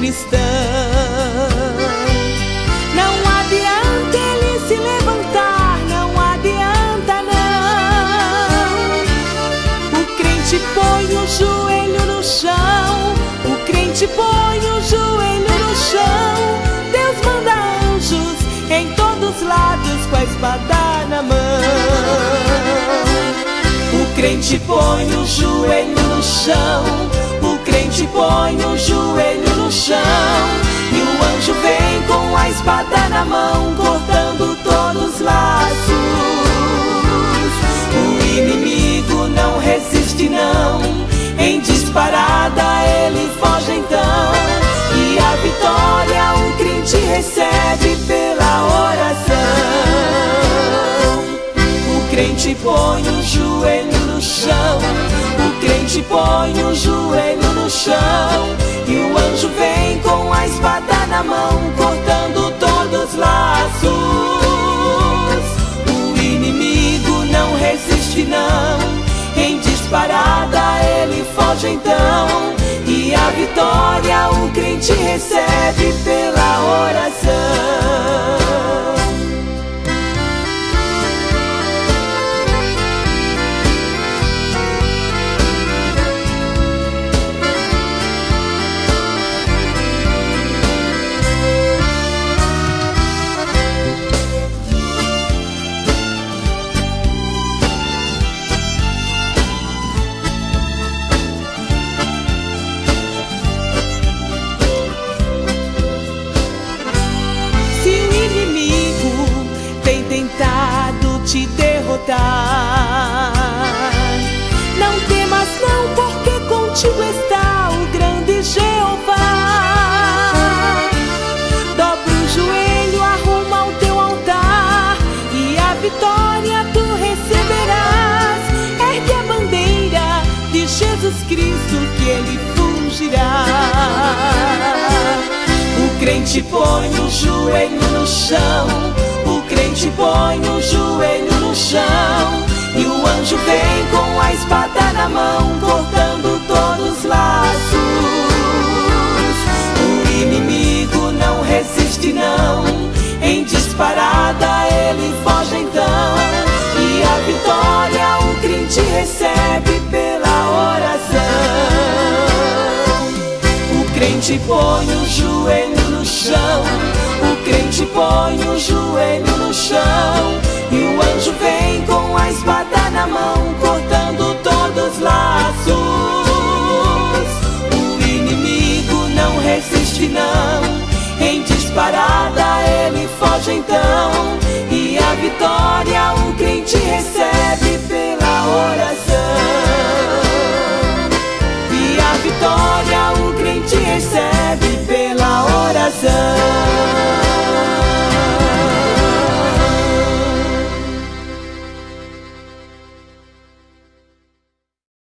cristão. Não adianta ele se levantar, não adianta não. O crente põe o joelho no chão, o crente põe o joelho no chão. Deus manda anjos em todos os lados com a espada na mão. O crente põe o joelho no chão, mão, cortando todos os laços. O inimigo não resiste, não. Em disparada ele foge então. E a vitória o crente recebe pela oração. O crente põe o joelho no chão. O crente põe o joelho então. E a vitória o crente recebe Cristo que ele fugirá. O crente põe o joelho no chão, o crente põe o joelho no chão, e o anjo vem com a espada na mão, cortando todos os laços. O inimigo não resiste, não, em disparada crente põe o joelho no chão, o crente põe o joelho no chão, sun.